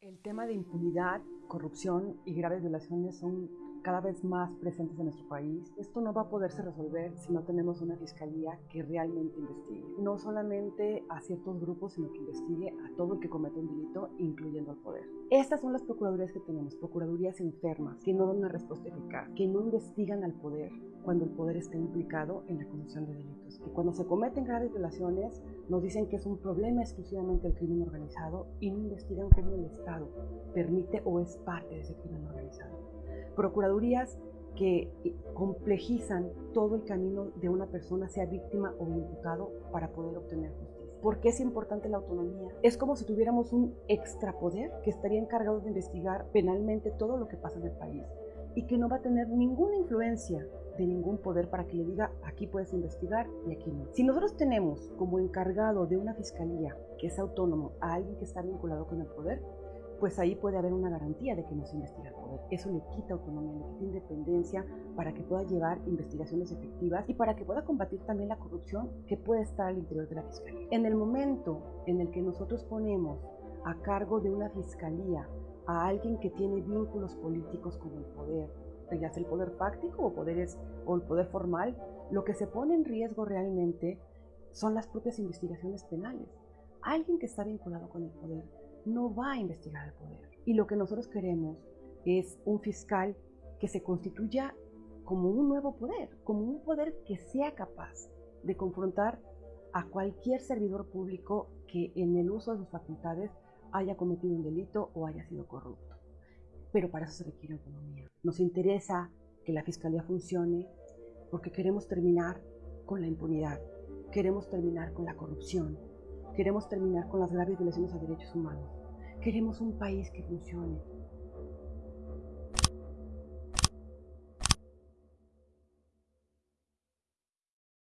El tema de impunidad, corrupción y graves violaciones son cada vez más presentes en nuestro país. Esto no va a poderse resolver si no tenemos una fiscalía que realmente investigue. No solamente a ciertos grupos, sino que investigue a todo el que comete un delito, incluyendo al poder. Estas son las procuradurías que tenemos, procuradurías enfermas, que no dan una respuesta eficaz, que no investigan al poder cuando el poder está implicado en la comisión de delitos. Y cuando se cometen graves violaciones, nos dicen que es un problema exclusivamente del crimen organizado y no investigan cómo el Estado permite o es parte de ese crimen organizado procuradurías que complejizan todo el camino de una persona, sea víctima o imputado, para poder obtener justicia. ¿Por qué es importante la autonomía? Es como si tuviéramos un extrapoder que estaría encargado de investigar penalmente todo lo que pasa en el país y que no va a tener ninguna influencia de ningún poder para que le diga aquí puedes investigar y aquí no. Si nosotros tenemos como encargado de una fiscalía que es autónomo a alguien que está vinculado con el poder, pues ahí puede haber una garantía de que no se investiga el poder. Eso le quita autonomía, le quita independencia para que pueda llevar investigaciones efectivas y para que pueda combatir también la corrupción que puede estar al interior de la fiscalía. En el momento en el que nosotros ponemos a cargo de una fiscalía a alguien que tiene vínculos políticos con el poder, ya sea el poder fáctico o, poderes, o el poder formal, lo que se pone en riesgo realmente son las propias investigaciones penales. Alguien que está vinculado con el poder no va a investigar el poder. Y lo que nosotros queremos es un fiscal que se constituya como un nuevo poder, como un poder que sea capaz de confrontar a cualquier servidor público que en el uso de sus facultades haya cometido un delito o haya sido corrupto. Pero para eso se requiere autonomía. Nos interesa que la fiscalía funcione porque queremos terminar con la impunidad, queremos terminar con la corrupción, Queremos terminar con las graves violaciones a derechos humanos. Queremos un país que funcione,